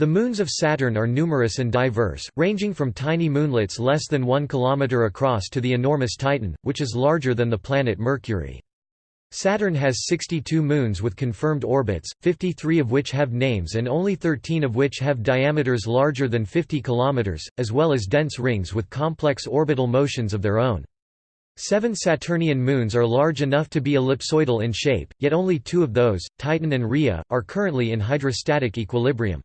The moons of Saturn are numerous and diverse, ranging from tiny moonlets less than 1 km across to the enormous Titan, which is larger than the planet Mercury. Saturn has 62 moons with confirmed orbits, 53 of which have names and only 13 of which have diameters larger than 50 km, as well as dense rings with complex orbital motions of their own. Seven Saturnian moons are large enough to be ellipsoidal in shape, yet only two of those, Titan and Rhea, are currently in hydrostatic equilibrium.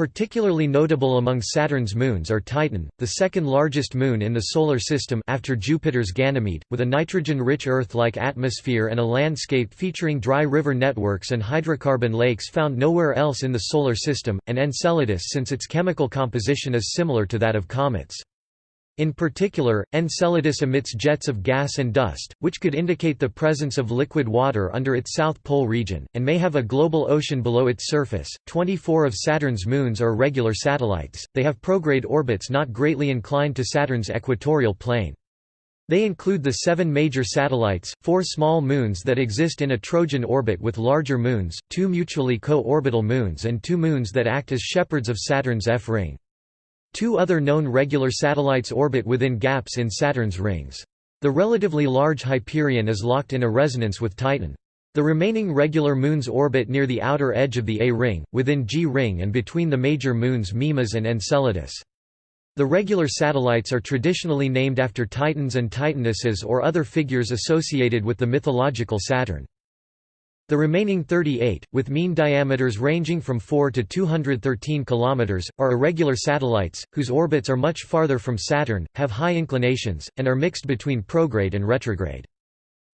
Particularly notable among Saturn's moons are Titan, the second largest moon in the Solar System after Jupiter's Ganymede, with a nitrogen-rich Earth-like atmosphere and a landscape featuring dry river networks and hydrocarbon lakes found nowhere else in the Solar System, and Enceladus since its chemical composition is similar to that of comets. In particular, Enceladus emits jets of gas and dust, which could indicate the presence of liquid water under its south pole region, and may have a global ocean below its surface. 24 of Saturn's moons are regular satellites, they have prograde orbits not greatly inclined to Saturn's equatorial plane. They include the seven major satellites, four small moons that exist in a Trojan orbit with larger moons, two mutually co-orbital moons and two moons that act as shepherds of Saturn's F-ring. Two other known regular satellites orbit within gaps in Saturn's rings. The relatively large Hyperion is locked in a resonance with Titan. The remaining regular moons orbit near the outer edge of the A ring, within G ring and between the major moons Mimas and Enceladus. The regular satellites are traditionally named after Titans and Titanesses or other figures associated with the mythological Saturn. The remaining 38, with mean diameters ranging from 4 to 213 km, are irregular satellites, whose orbits are much farther from Saturn, have high inclinations, and are mixed between prograde and retrograde.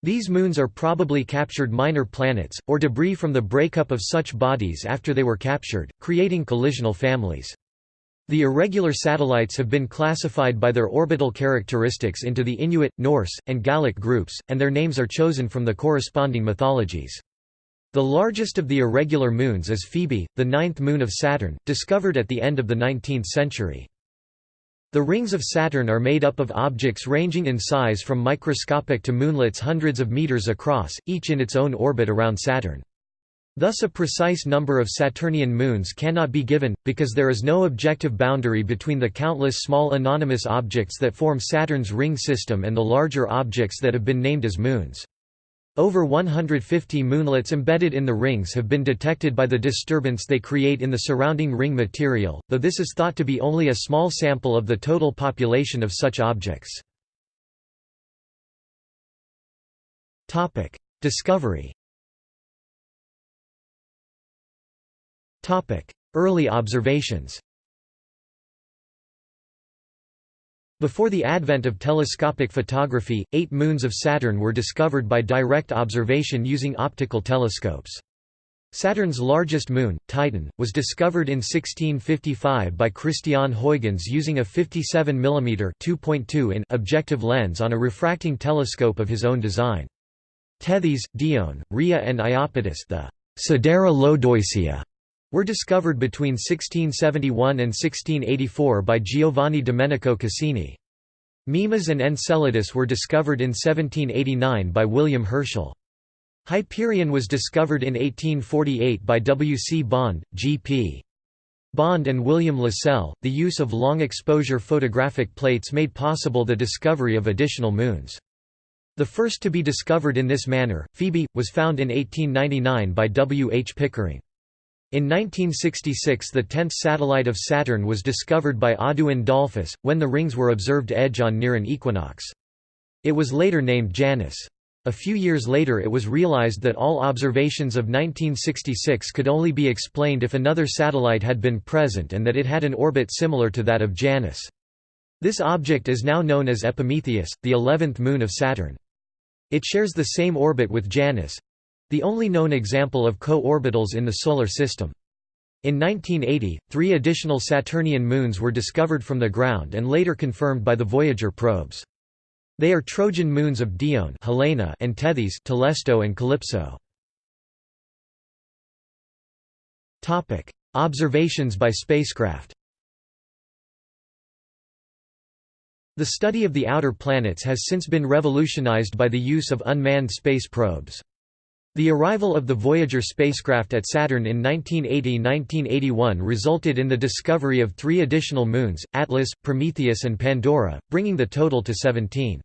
These moons are probably captured minor planets, or debris from the breakup of such bodies after they were captured, creating collisional families. The irregular satellites have been classified by their orbital characteristics into the Inuit, Norse, and Gallic groups, and their names are chosen from the corresponding mythologies. The largest of the irregular moons is Phoebe, the ninth moon of Saturn, discovered at the end of the 19th century. The rings of Saturn are made up of objects ranging in size from microscopic to moonlets hundreds of meters across, each in its own orbit around Saturn. Thus a precise number of Saturnian moons cannot be given, because there is no objective boundary between the countless small anonymous objects that form Saturn's ring system and the larger objects that have been named as moons. Over 150 moonlets embedded in the rings have been detected by the disturbance they create in the surrounding ring material, though this is thought to be only a small sample of the total population of such objects. Discovery Early observations Before the advent of telescopic photography, eight moons of Saturn were discovered by direct observation using optical telescopes. Saturn's largest moon, Titan, was discovered in 1655 by Christian Huygens using a 57 mm 2.2 in objective lens on a refracting telescope of his own design. Tethys, Dione, Rhea and Iapetus the Sidera Lodoicea were discovered between 1671 and 1684 by Giovanni Domenico Cassini. Mimas and Enceladus were discovered in 1789 by William Herschel. Hyperion was discovered in 1848 by W. C. Bond, G. P. Bond and William Lassell. The use of long exposure photographic plates made possible the discovery of additional moons. The first to be discovered in this manner, Phoebe, was found in 1899 by W. H. Pickering. In 1966 the tenth satellite of Saturn was discovered by Audouin Dollfus, when the rings were observed edge-on near an equinox. It was later named Janus. A few years later it was realized that all observations of 1966 could only be explained if another satellite had been present and that it had an orbit similar to that of Janus. This object is now known as Epimetheus, the eleventh moon of Saturn. It shares the same orbit with Janus, the only known example of co-orbitals in the Solar System. In 1980, three additional Saturnian moons were discovered from the ground and later confirmed by the Voyager probes. They are Trojan moons of Dione Helena and Tethys Telesto and Calypso. Observations by spacecraft The study of the outer planets has since been revolutionized by the use of unmanned space probes. The arrival of the Voyager spacecraft at Saturn in 1980–1981 resulted in the discovery of three additional moons, Atlas, Prometheus and Pandora, bringing the total to 17.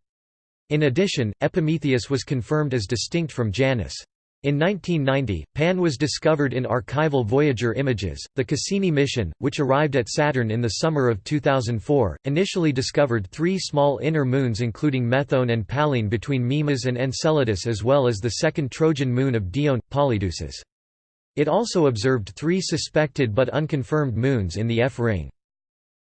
In addition, Epimetheus was confirmed as distinct from Janus. In 1990, Pan was discovered in archival Voyager images. The Cassini mission, which arrived at Saturn in the summer of 2004, initially discovered three small inner moons including Methone and Pallene between Mimas and Enceladus as well as the second Trojan moon of Dione, Polydeuces. It also observed three suspected but unconfirmed moons in the F ring.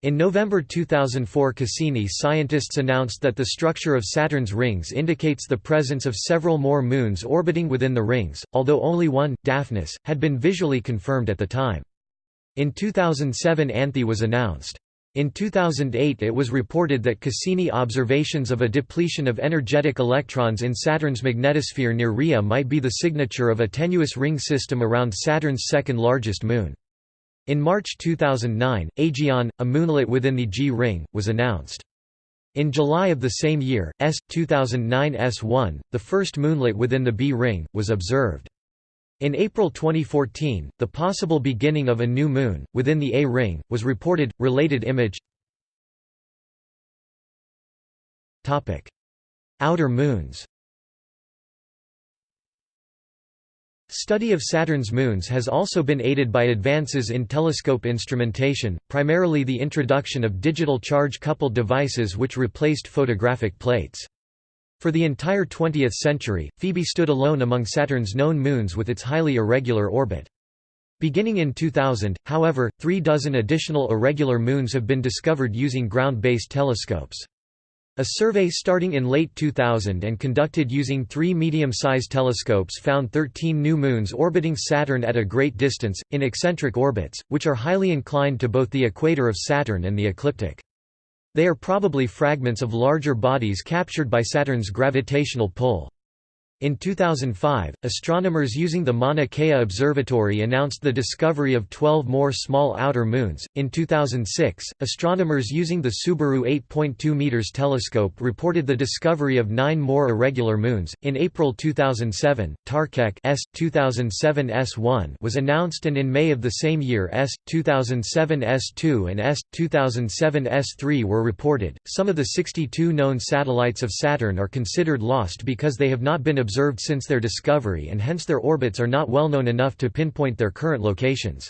In November 2004 Cassini scientists announced that the structure of Saturn's rings indicates the presence of several more moons orbiting within the rings, although only one, Daphnis, had been visually confirmed at the time. In 2007 Anthe was announced. In 2008 it was reported that Cassini observations of a depletion of energetic electrons in Saturn's magnetosphere near Rhea might be the signature of a tenuous ring system around Saturn's second largest moon. In March 2009, Aegaeon, a moonlet within the G-ring, was announced. In July of the same year, S. 2009 S1, the first moonlet within the B-ring, was observed. In April 2014, the possible beginning of a new moon, within the A-ring, was reported. Related image Outer moons Study of Saturn's moons has also been aided by advances in telescope instrumentation, primarily the introduction of digital charge-coupled devices which replaced photographic plates. For the entire 20th century, Phoebe stood alone among Saturn's known moons with its highly irregular orbit. Beginning in 2000, however, three dozen additional irregular moons have been discovered using ground-based telescopes. A survey starting in late 2000 and conducted using three medium-sized telescopes found 13 new moons orbiting Saturn at a great distance, in eccentric orbits, which are highly inclined to both the equator of Saturn and the ecliptic. They are probably fragments of larger bodies captured by Saturn's gravitational pull. In 2005, astronomers using the Mauna Kea Observatory announced the discovery of 12 more small outer moons. In 2006, astronomers using the Subaru 8.2 meters telescope reported the discovery of 9 more irregular moons. In April 2007, Tarqeq S 2007 S1 was announced and in May of the same year S 2007 S2 and S 2007 S3 were reported. Some of the 62 known satellites of Saturn are considered lost because they have not been observed observed since their discovery and hence their orbits are not well known enough to pinpoint their current locations.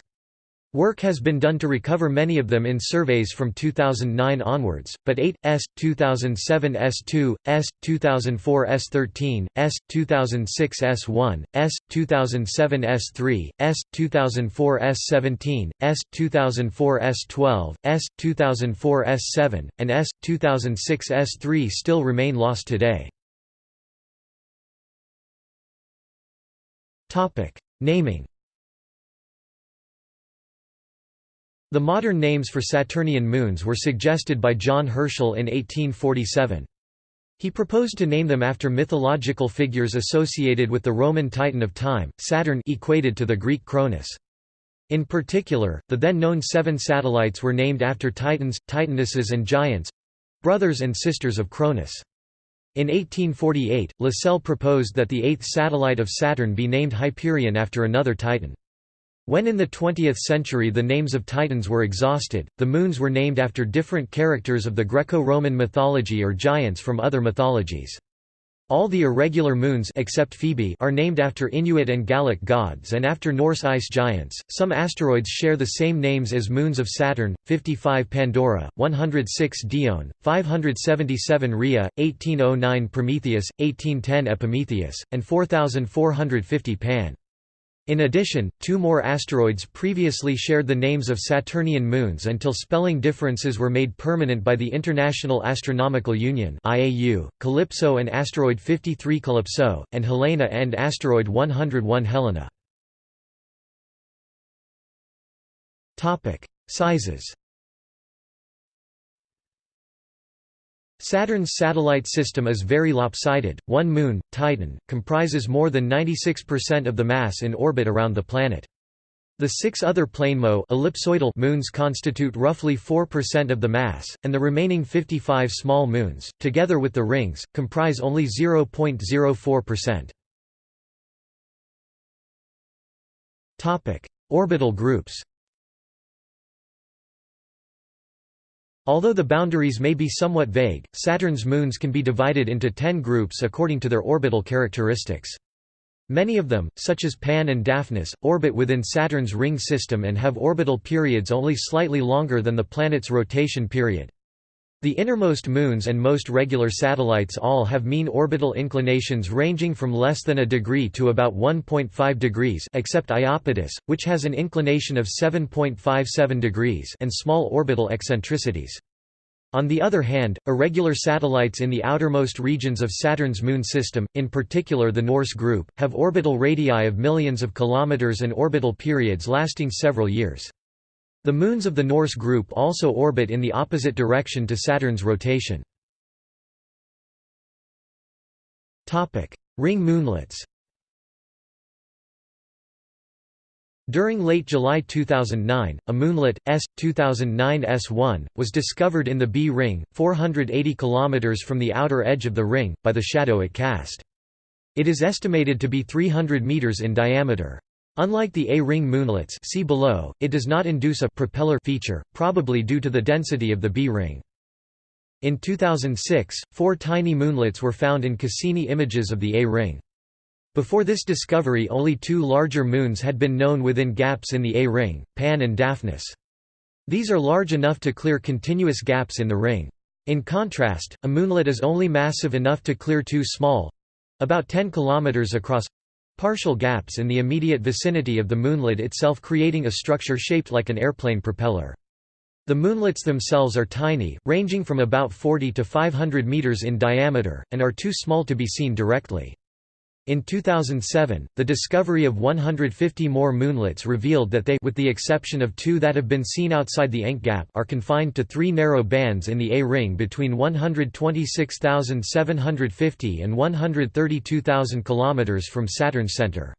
Work has been done to recover many of them in surveys from 2009 onwards, but 8, S, 2007 S2, S, 2004 S13, S, 2006 S1, S, 2007 S3, S, 2004 S17, S, 2004 S12, S, 2004 S7, and S, 2006 S3 still remain lost today. Topic: Naming. The modern names for Saturnian moons were suggested by John Herschel in 1847. He proposed to name them after mythological figures associated with the Roman Titan of time, Saturn equated to the Greek Cronus. In particular, the then known seven satellites were named after titans, titanesses and giants—brothers and sisters of Cronus. In 1848, Lassell proposed that the eighth satellite of Saturn be named Hyperion after another Titan. When in the 20th century the names of Titans were exhausted, the moons were named after different characters of the Greco-Roman mythology or giants from other mythologies. All the irregular moons except Phoebe are named after Inuit and Gallic gods and after Norse ice giants. Some asteroids share the same names as moons of Saturn: 55 Pandora, 106 Dione, 577 Rhea, 1809 Prometheus, 1810 Epimetheus, and 4450 Pan. In addition, two more asteroids previously shared the names of Saturnian moons until spelling differences were made permanent by the International Astronomical Union (IAU), Calypso and asteroid 53 Calypso, and Helena and asteroid 101 Helena. Topic: Sizes. Saturn's satellite system is very lopsided. One moon, Titan, comprises more than 96% of the mass in orbit around the planet. The six other planemo ellipsoidal moons constitute roughly 4% of the mass, and the remaining 55 small moons, together with the rings, comprise only 0.04%. Topic: Orbital groups Although the boundaries may be somewhat vague, Saturn's moons can be divided into ten groups according to their orbital characteristics. Many of them, such as Pan and Daphnis, orbit within Saturn's ring system and have orbital periods only slightly longer than the planet's rotation period. The innermost moons and most regular satellites all have mean orbital inclinations ranging from less than a degree to about 1.5 degrees except Iapetus, which has an inclination of 7.57 degrees and small orbital eccentricities. On the other hand, irregular satellites in the outermost regions of Saturn's moon system, in particular the Norse group, have orbital radii of millions of kilometers and orbital periods lasting several years. The moons of the Norse group also orbit in the opposite direction to Saturn's rotation. Ring moonlets During late July 2009, a moonlet, S. 2009 S1, was discovered in the B ring, 480 km from the outer edge of the ring, by the shadow it cast. It is estimated to be 300 meters in diameter. Unlike the A-ring moonlets see below, it does not induce a propeller feature, probably due to the density of the B-ring. In 2006, four tiny moonlets were found in Cassini images of the A-ring. Before this discovery only two larger moons had been known within gaps in the A-ring, Pan and Daphnis. These are large enough to clear continuous gaps in the ring. In contrast, a moonlet is only massive enough to clear two small—about 10 km across—partial gaps in the immediate vicinity of the moonlet itself creating a structure shaped like an airplane propeller. The moonlets themselves are tiny, ranging from about 40 to 500 meters in diameter, and are too small to be seen directly. In 2007, the discovery of 150 more moonlets revealed that they with the exception of two that have been seen outside the Encke gap are confined to three narrow bands in the A-ring between 126,750 and 132,000 km from Saturn's center.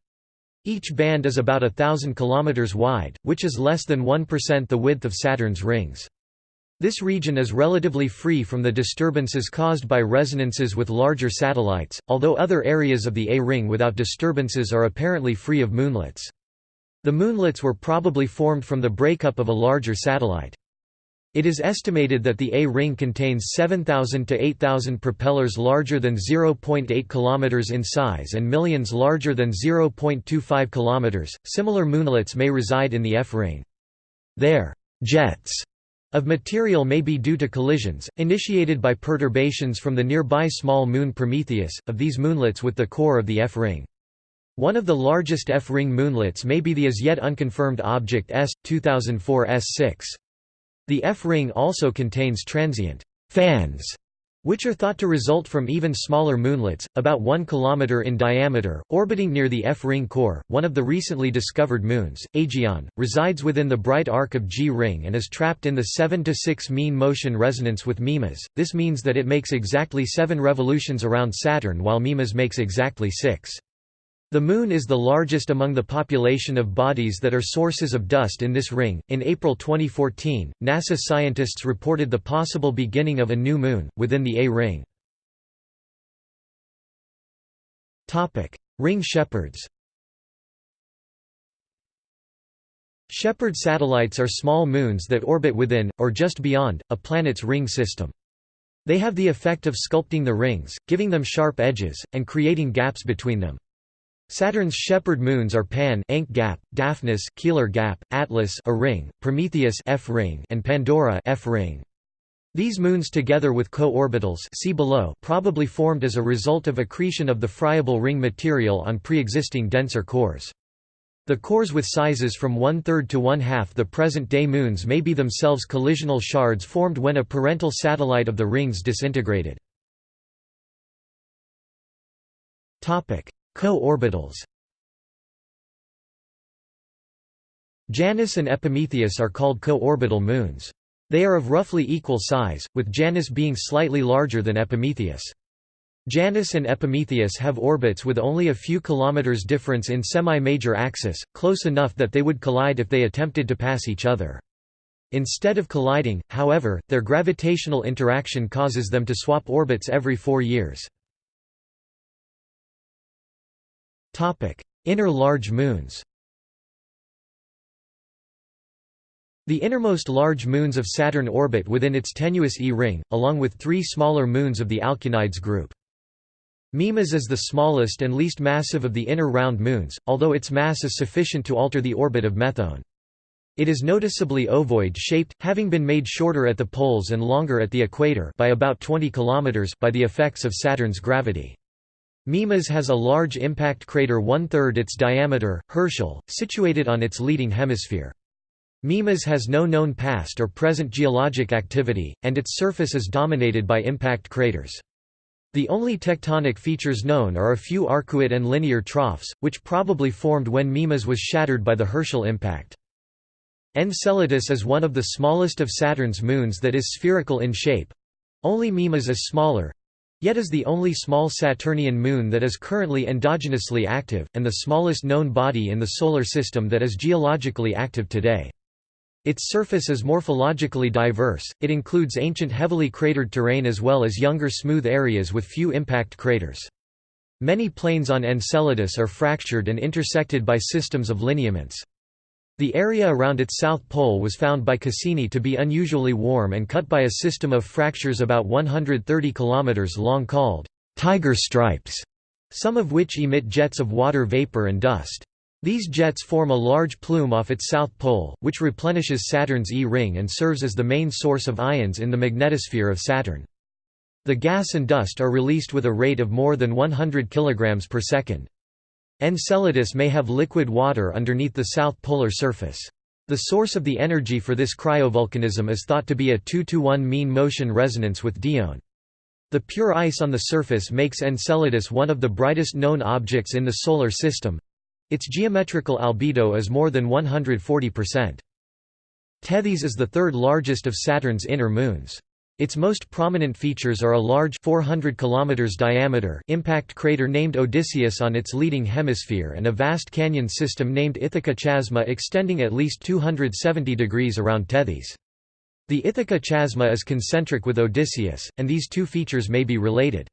Each band is about a thousand kilometers wide, which is less than 1% the width of Saturn's rings. This region is relatively free from the disturbances caused by resonances with larger satellites, although other areas of the A-ring without disturbances are apparently free of moonlets. The moonlets were probably formed from the breakup of a larger satellite. It is estimated that the A-ring contains 7,000 to 8,000 propellers larger than 0.8 km in size and millions larger than 0.25 km. Similar moonlets may reside in the F-ring. Their jets of material may be due to collisions, initiated by perturbations from the nearby small moon Prometheus, of these moonlets with the core of the F-ring. One of the largest F-ring moonlets may be the as yet unconfirmed object S. 2004 S6. The F-ring also contains transient fans which are thought to result from even smaller moonlets, about 1 km in diameter, orbiting near the F-ring core. One of the recently discovered moons, Aegaeon, resides within the bright arc of G-ring and is trapped in the 7 to 6 mean motion resonance with Mimas. This means that it makes exactly 7 revolutions around Saturn while Mimas makes exactly 6. The Moon is the largest among the population of bodies that are sources of dust in this ring. In April 2014, NASA scientists reported the possible beginning of a new moon, within the A ring. ring shepherds Shepherd satellites are small moons that orbit within, or just beyond, a planet's ring system. They have the effect of sculpting the rings, giving them sharp edges, and creating gaps between them. Saturn's shepherd moons are Pan Encke gap, Daphnis Keeler gap, Atlas a ring, Prometheus F ring, and Pandora F ring. These moons together with co-orbitals see below probably formed as a result of accretion of the friable ring material on pre-existing denser cores. The cores with sizes from one-third to one-half the present-day moons may be themselves collisional shards formed when a parental satellite of the rings disintegrated. Co-orbitals Janus and Epimetheus are called co-orbital moons. They are of roughly equal size, with Janus being slightly larger than Epimetheus. Janus and Epimetheus have orbits with only a few kilometers difference in semi-major axis, close enough that they would collide if they attempted to pass each other. Instead of colliding, however, their gravitational interaction causes them to swap orbits every four years. Inner large moons The innermost large moons of Saturn orbit within its tenuous E-ring, along with three smaller moons of the Alkyonides group. Mimas is the smallest and least massive of the inner round moons, although its mass is sufficient to alter the orbit of Methone. It is noticeably ovoid-shaped, having been made shorter at the poles and longer at the equator by about 20 km by the effects of Saturn's gravity. Mimas has a large impact crater one-third its diameter, Herschel, situated on its leading hemisphere. Mimas has no known past or present geologic activity, and its surface is dominated by impact craters. The only tectonic features known are a few arcuate and linear troughs, which probably formed when Mimas was shattered by the Herschel impact. Enceladus is one of the smallest of Saturn's moons that is spherical in shape. Only Mimas is smaller, yet is the only small Saturnian moon that is currently endogenously active, and the smallest known body in the Solar System that is geologically active today. Its surface is morphologically diverse, it includes ancient heavily cratered terrain as well as younger smooth areas with few impact craters. Many plains on Enceladus are fractured and intersected by systems of lineaments. The area around its south pole was found by Cassini to be unusually warm and cut by a system of fractures about 130 km long called «tiger stripes», some of which emit jets of water vapor and dust. These jets form a large plume off its south pole, which replenishes Saturn's E-ring and serves as the main source of ions in the magnetosphere of Saturn. The gas and dust are released with a rate of more than 100 kg per second. Enceladus may have liquid water underneath the south polar surface. The source of the energy for this cryovolcanism is thought to be a 2–1 mean motion resonance with Dione. The pure ice on the surface makes Enceladus one of the brightest known objects in the Solar System, its geometrical albedo is more than 140%. Tethys is the third largest of Saturn's inner moons. Its most prominent features are a large 400 km diameter impact crater named Odysseus on its leading hemisphere and a vast canyon system named Ithaca Chasma extending at least 270 degrees around Tethys. The Ithaca Chasma is concentric with Odysseus, and these two features may be related.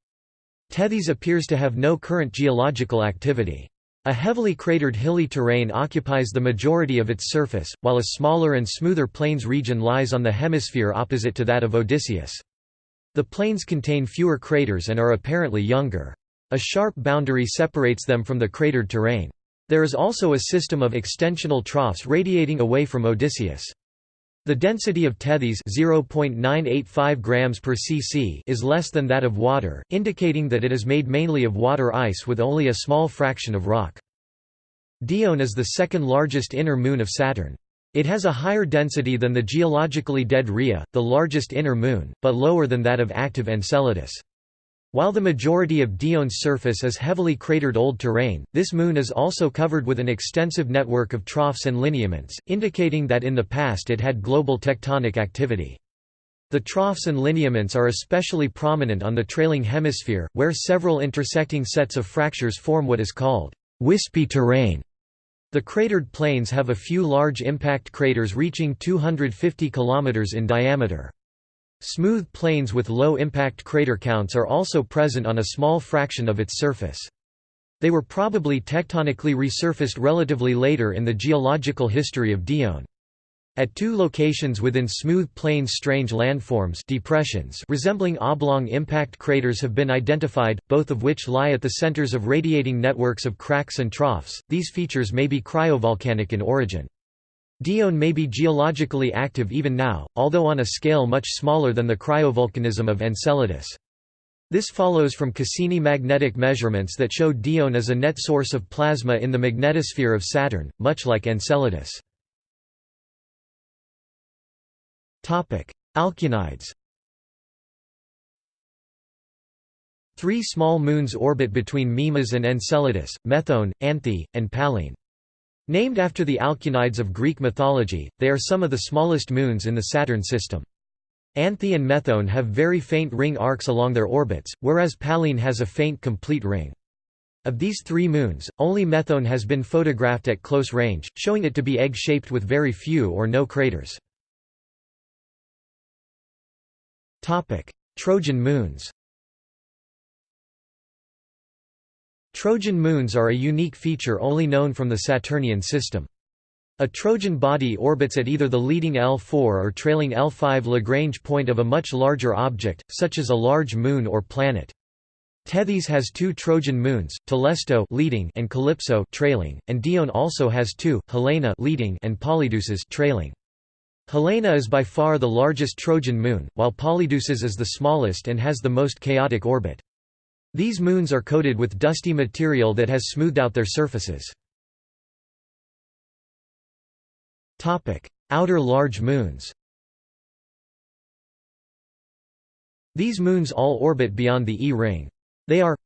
Tethys appears to have no current geological activity. A heavily cratered hilly terrain occupies the majority of its surface, while a smaller and smoother plains region lies on the hemisphere opposite to that of Odysseus. The plains contain fewer craters and are apparently younger. A sharp boundary separates them from the cratered terrain. There is also a system of extensional troughs radiating away from Odysseus. The density of Tethys 0.985 grams per cc is less than that of water, indicating that it is made mainly of water ice with only a small fraction of rock. Dione is the second largest inner moon of Saturn. It has a higher density than the geologically dead Rhea, the largest inner moon, but lower than that of active Enceladus. While the majority of Dione's surface is heavily cratered old terrain, this moon is also covered with an extensive network of troughs and lineaments, indicating that in the past it had global tectonic activity. The troughs and lineaments are especially prominent on the trailing hemisphere, where several intersecting sets of fractures form what is called wispy terrain. The cratered plains have a few large impact craters reaching 250 km in diameter. Smooth plains with low impact crater counts are also present on a small fraction of its surface. They were probably tectonically resurfaced relatively later in the geological history of Dione. At two locations within smooth plains strange landforms depressions resembling oblong impact craters have been identified, both of which lie at the centers of radiating networks of cracks and troughs. These features may be cryovolcanic in origin. Dione may be geologically active even now, although on a scale much smaller than the cryovolcanism of Enceladus. This follows from Cassini magnetic measurements that show Dione as a net source of plasma in the magnetosphere of Saturn, much like Enceladus. Alkyonides Three small moons orbit between Mimas and Enceladus, Methone, Anthe, and Pallene. Named after the Alkyonides of Greek mythology, they are some of the smallest moons in the Saturn system. Anthe and Methone have very faint ring arcs along their orbits, whereas Pallene has a faint complete ring. Of these three moons, only Methone has been photographed at close range, showing it to be egg-shaped with very few or no craters. Trojan moons Trojan moons are a unique feature only known from the Saturnian system. A Trojan body orbits at either the leading L4 or trailing L5 Lagrange point of a much larger object, such as a large moon or planet. Tethys has two Trojan moons, Telesto leading and Calypso trailing, and Dione also has two, Helena leading and Polydeuces trailing. Helena is by far the largest Trojan moon, while Polydeuces is the smallest and has the most chaotic orbit. These moons are coated with dusty material that has smoothed out their surfaces. Outer large moons These moons all orbit beyond the E-ring. They are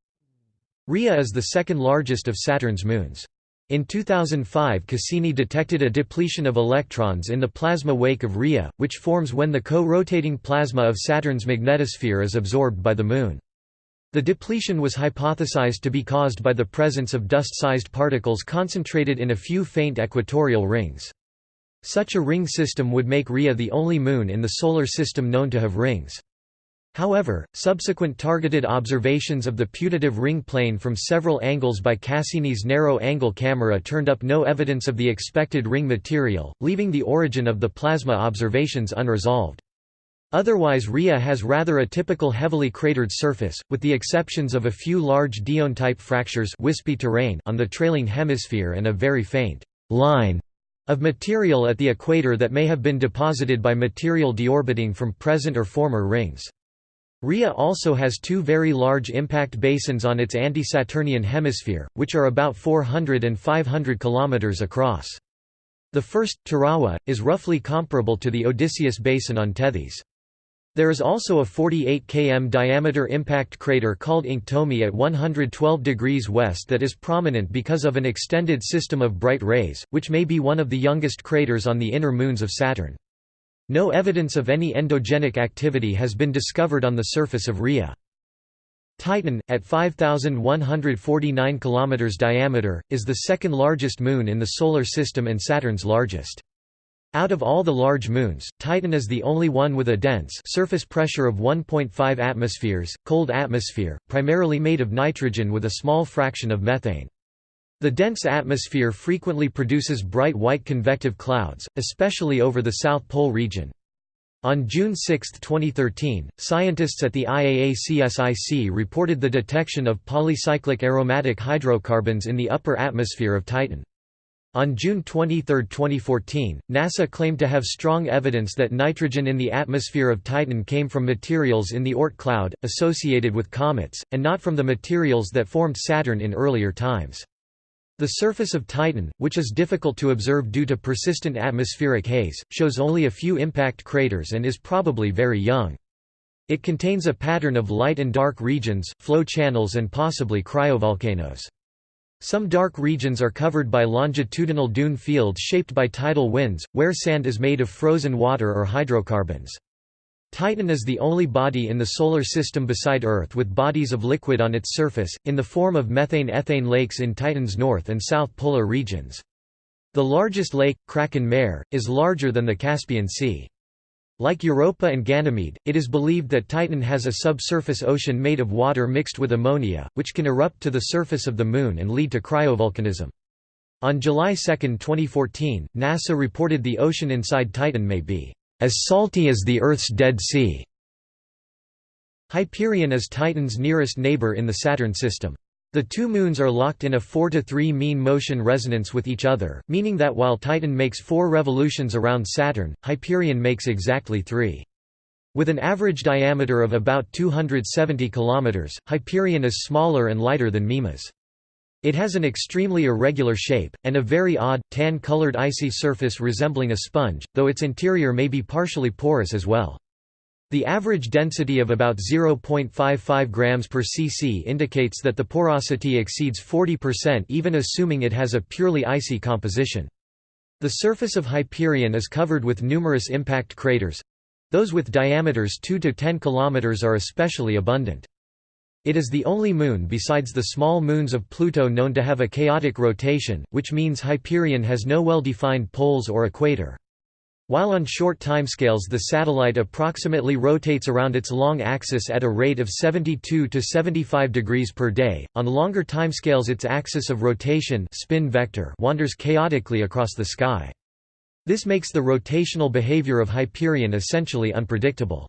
Rhea is the second largest of Saturn's moons. In 2005 Cassini detected a depletion of electrons in the plasma wake of Rhea, which forms when the co-rotating plasma of Saturn's magnetosphere is absorbed by the Moon. The depletion was hypothesized to be caused by the presence of dust-sized particles concentrated in a few faint equatorial rings. Such a ring system would make Rhea the only moon in the Solar System known to have rings. However, subsequent targeted observations of the putative ring plane from several angles by Cassini's narrow-angle camera turned up no evidence of the expected ring material, leaving the origin of the plasma observations unresolved. Otherwise Rhea has rather a typical heavily cratered surface, with the exceptions of a few large Dione-type fractures wispy terrain on the trailing hemisphere and a very faint line of material at the equator that may have been deposited by material deorbiting from present or former rings. Rhea also has two very large impact basins on its anti-Saturnian hemisphere, which are about 400 and 500 km across. The first, Tirawa, is roughly comparable to the Odysseus Basin on Tethys. There is also a 48 km diameter impact crater called Inktomi at 112 degrees west that is prominent because of an extended system of bright rays, which may be one of the youngest craters on the inner moons of Saturn. No evidence of any endogenic activity has been discovered on the surface of Rhea. Titan, at 5,149 km diameter, is the second largest moon in the Solar System and Saturn's largest. Out of all the large moons, Titan is the only one with a dense surface pressure of 1.5 atmospheres, cold atmosphere, primarily made of nitrogen with a small fraction of methane. The dense atmosphere frequently produces bright white convective clouds, especially over the South Pole region. On June 6, 2013, scientists at the IAA-CSIC reported the detection of polycyclic aromatic hydrocarbons in the upper atmosphere of Titan. On June 23, 2014, NASA claimed to have strong evidence that nitrogen in the atmosphere of Titan came from materials in the Oort cloud, associated with comets, and not from the materials that formed Saturn in earlier times. The surface of Titan, which is difficult to observe due to persistent atmospheric haze, shows only a few impact craters and is probably very young. It contains a pattern of light and dark regions, flow channels and possibly cryovolcanoes. Some dark regions are covered by longitudinal dune fields shaped by tidal winds, where sand is made of frozen water or hydrocarbons. Titan is the only body in the Solar System beside Earth with bodies of liquid on its surface, in the form of methane-ethane lakes in Titan's north and south polar regions. The largest lake, Kraken Mare, is larger than the Caspian Sea. Like Europa and Ganymede, it is believed that Titan has a subsurface ocean made of water mixed with ammonia, which can erupt to the surface of the Moon and lead to cryovolcanism. On July 2, 2014, NASA reported the ocean inside Titan may be as salty as the Earth's Dead Sea. Hyperion is Titan's nearest neighbor in the Saturn system. The two moons are locked in a 4 to 3 mean motion resonance with each other, meaning that while Titan makes 4 revolutions around Saturn, Hyperion makes exactly 3. With an average diameter of about 270 km, Hyperion is smaller and lighter than Mimas. It has an extremely irregular shape, and a very odd, tan-colored icy surface resembling a sponge, though its interior may be partially porous as well. The average density of about 0.55 grams per cc indicates that the porosity exceeds 40% even assuming it has a purely icy composition. The surface of Hyperion is covered with numerous impact craters. Those with diameters 2 to 10 km are especially abundant. It is the only moon besides the small moons of Pluto known to have a chaotic rotation, which means Hyperion has no well-defined poles or equator. While on short timescales the satellite approximately rotates around its long axis at a rate of 72 to 75 degrees per day, on longer timescales its axis of rotation spin vector wanders chaotically across the sky. This makes the rotational behavior of Hyperion essentially unpredictable.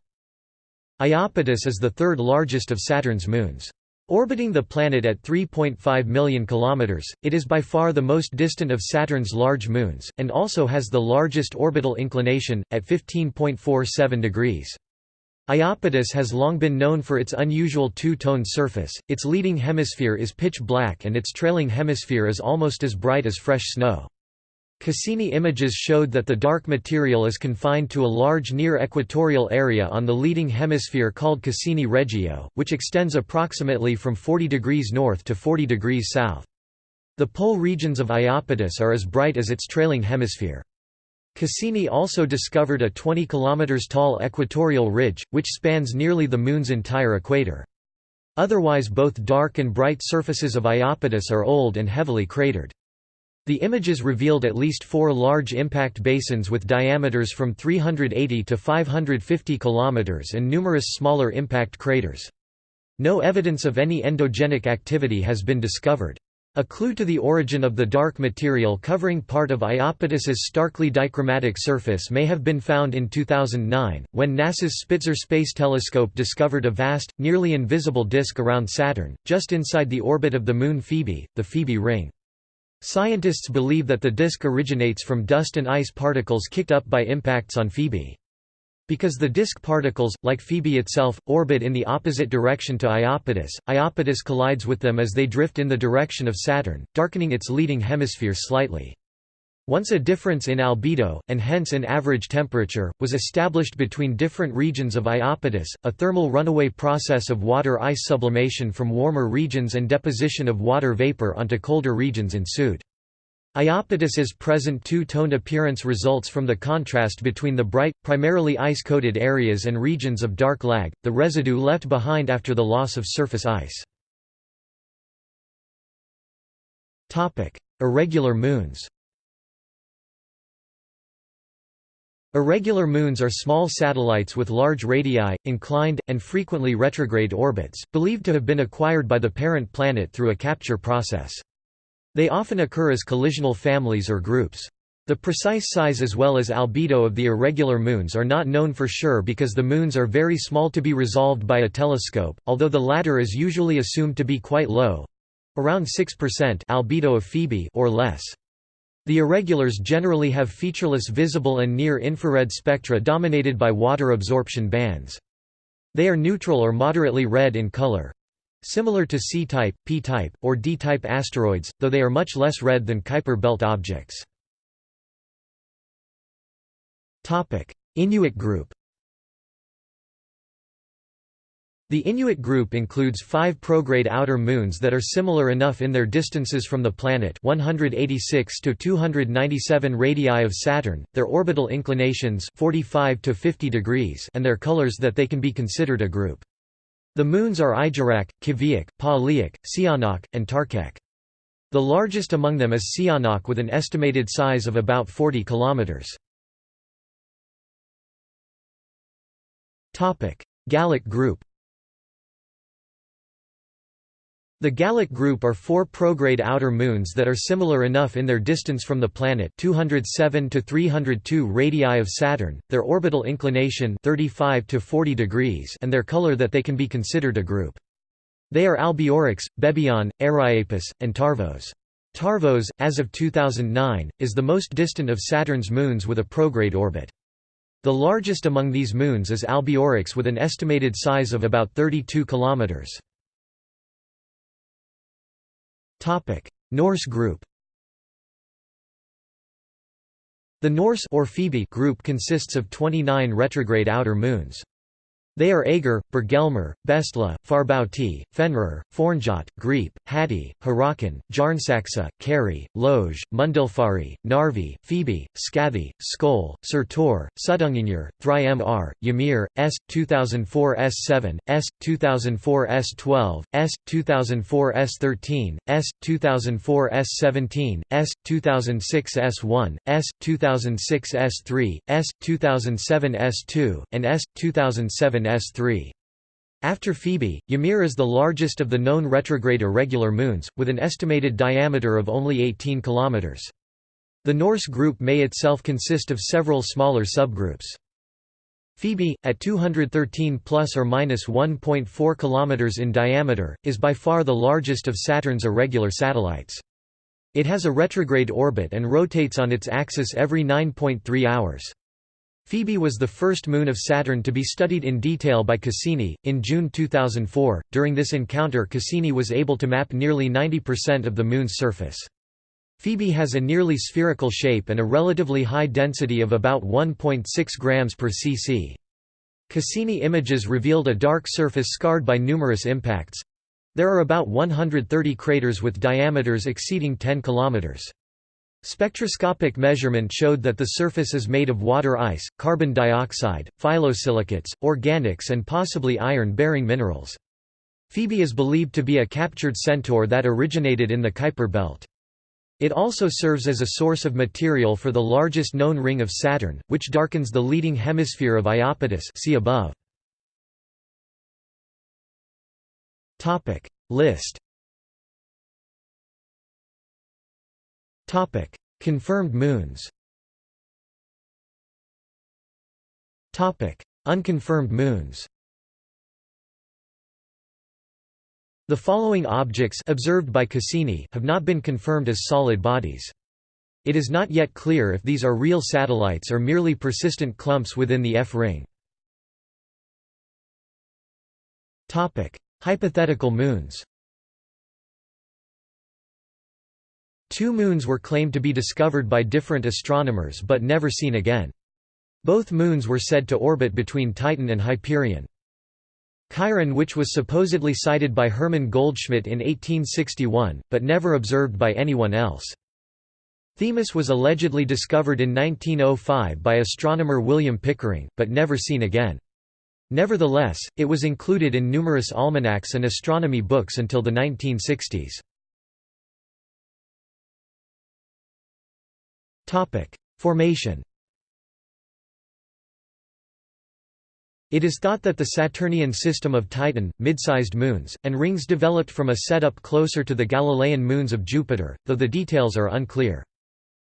Iapetus is the third largest of Saturn's moons. Orbiting the planet at 3.5 million kilometers, it is by far the most distant of Saturn's large moons, and also has the largest orbital inclination, at 15.47 degrees. Iapetus has long been known for its unusual two-toned surface, its leading hemisphere is pitch black and its trailing hemisphere is almost as bright as fresh snow. Cassini images showed that the dark material is confined to a large near-equatorial area on the leading hemisphere called Cassini Regio, which extends approximately from 40 degrees north to 40 degrees south. The pole regions of Iapetus are as bright as its trailing hemisphere. Cassini also discovered a 20 km tall equatorial ridge, which spans nearly the Moon's entire equator. Otherwise both dark and bright surfaces of Iapetus are old and heavily cratered. The images revealed at least four large impact basins with diameters from 380 to 550 km and numerous smaller impact craters. No evidence of any endogenic activity has been discovered. A clue to the origin of the dark material covering part of Iapetus's starkly dichromatic surface may have been found in 2009, when NASA's Spitzer Space Telescope discovered a vast, nearly invisible disk around Saturn, just inside the orbit of the moon Phoebe, the Phoebe ring. Scientists believe that the disk originates from dust and ice particles kicked up by impacts on Phoebe. Because the disk particles, like Phoebe itself, orbit in the opposite direction to Iapetus, Iapetus collides with them as they drift in the direction of Saturn, darkening its leading hemisphere slightly. Once a difference in albedo, and hence in average temperature, was established between different regions of Iapetus, a thermal runaway process of water-ice sublimation from warmer regions and deposition of water vapor onto colder regions ensued. Iapetus's present two-toned appearance results from the contrast between the bright, primarily ice-coated areas and regions of dark lag, the residue left behind after the loss of surface ice. Irregular moons Irregular moons are small satellites with large radii, inclined, and frequently retrograde orbits, believed to have been acquired by the parent planet through a capture process. They often occur as collisional families or groups. The precise size as well as albedo of the irregular moons are not known for sure because the moons are very small to be resolved by a telescope, although the latter is usually assumed to be quite low—around 6% albedo of Phoebe or less. The irregulars generally have featureless visible and near-infrared spectra dominated by water absorption bands. They are neutral or moderately red in color. Similar to C-type, P-type, or D-type asteroids, though they are much less red than Kuiper belt objects. Inuit group The Inuit group includes five prograde outer moons that are similar enough in their distances from the planet 186 to 297 radii of Saturn, their orbital inclinations 45 to 50 degrees and their colors that they can be considered a group. The moons are Ijiraq, Kiviuq, Paaliaq, Siarnaq, and Tarqeq. The largest among them is Siarnaq with an estimated size of about 40 kilometers. Gallic group The Gallic group are four prograde outer moons that are similar enough in their distance from the planet 207 to 302 radii of Saturn, their orbital inclination 35 to 40 degrees and their color that they can be considered a group. They are Albiorix, Bebhionn, Erriapus, and Tarvos. Tarvos, as of 2009, is the most distant of Saturn's moons with a prograde orbit. The largest among these moons is Albiorix with an estimated size of about 32 kilometers. Norse group The Norse or Phoebe group consists of 29 retrograde outer moons. They are Aegir, Bergelmir, Bestla, Farbauti, Fenrir, Fornjot, Greip, Hati, Hyrrokkin, Jarnsaxa, Kari, Loge, Mundilfari, Narvi, Phoebe, Skathi, Skoll, Surtur, Suttungr, Thrymr, Ymir, S. 2004 S7, S. 2004 S12, S. 2004 S13, S. 2004 S17, S. 2006 S1, S. 2006 S3, S. 2007 S2, and S. 2007 S3. After Phoebe, Ymir is the largest of the known retrograde irregular moons, with an estimated diameter of only 18 km. The Norse group may itself consist of several smaller subgroups. Phoebe, at 213 plus or minus 1.4 km in diameter, is by far the largest of Saturn's irregular satellites. It has a retrograde orbit and rotates on its axis every 9.3 hours. Phoebe was the first moon of Saturn to be studied in detail by Cassini. In June 2004, during this encounter, Cassini was able to map nearly 90% of the Moon's surface. Phoebe has a nearly spherical shape and a relatively high density of about 1.6 grams per cc. Cassini images revealed a dark surface scarred by numerous impacts. There are about 130 craters with diameters exceeding 10 kilometers. Spectroscopic measurement showed that the surface is made of water ice, carbon dioxide, phyllosilicates, organics and possibly iron-bearing minerals. Phoebe is believed to be a captured centaur that originated in the Kuiper belt. It also serves as a source of material for the largest known ring of Saturn, which darkens the leading hemisphere of Iapetus see above. List Confirmed moons. Topic: Unconfirmed moons. The following objects observed by Cassini have not been confirmed as solid bodies. It is not yet clear if these are real satellites or merely persistent clumps within the F-ring. Hypothetical moons Two moons were claimed to be discovered by different astronomers but never seen again. Both moons were said to orbit between Titan and Hyperion. Chiron which was supposedly sighted by Hermann Goldschmidt in 1861, but never observed by anyone else. Themis was allegedly discovered in 1905 by astronomer William Pickering, but never seen again. Nevertheless, it was included in numerous almanacs and astronomy books until the 1960s. Formation It is thought that the Saturnian system of Titan, mid-sized moons, and rings developed from a setup closer to the Galilean moons of Jupiter, though the details are unclear.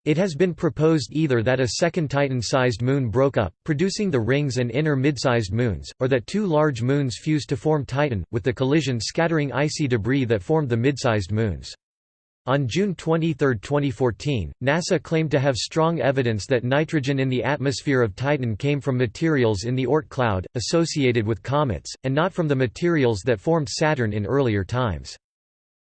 It has been proposed either that a second Titan-sized moon broke up, producing the rings and inner mid-sized moons, or that two large moons fused to form Titan, with the collision scattering icy debris that formed the mid-sized moons. On June 23, 2014, NASA claimed to have strong evidence that nitrogen in the atmosphere of Titan came from materials in the Oort cloud, associated with comets, and not from the materials that formed Saturn in earlier times.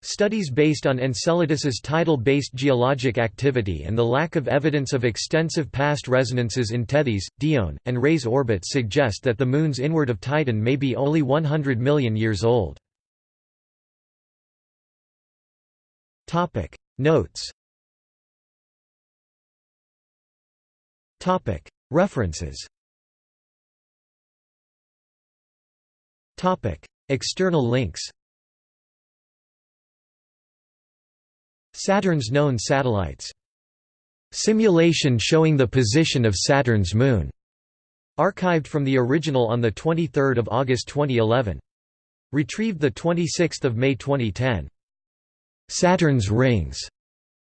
Studies based on Enceladus's tidal-based geologic activity and the lack of evidence of extensive past resonances in Tethys, Dione, and Rhea's orbits suggest that the moons inward of Titan may be only 100 million years old. Topic. Notes. Topic. References. Topic. External links. Saturn's known satellites. Simulation showing the position of Saturn's moon. Archived from the original on 23 August 2011. Retrieved 26 May 2010. Saturn's rings,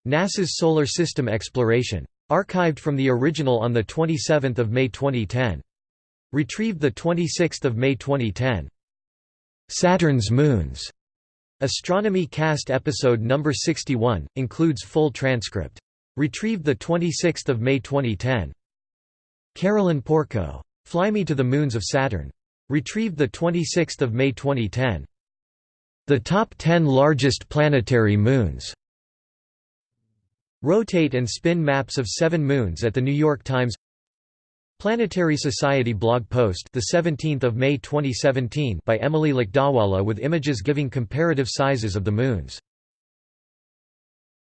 NASA's Solar System Exploration. Archived from the original on 27 May 2010. Retrieved 26 May 2010. Saturn's moons. Astronomy Cast episode number 61, includes full transcript. Retrieved 26 May 2010. Carolyn Porco. Fly Me to the Moons of Saturn. Retrieved 26 May 2010. The top 10 largest planetary moons. Rotate and spin maps of seven moons at The New York Times. Planetary Society blog post the 17th of May 2017 by Emily Lakdawala with images giving comparative sizes of the moons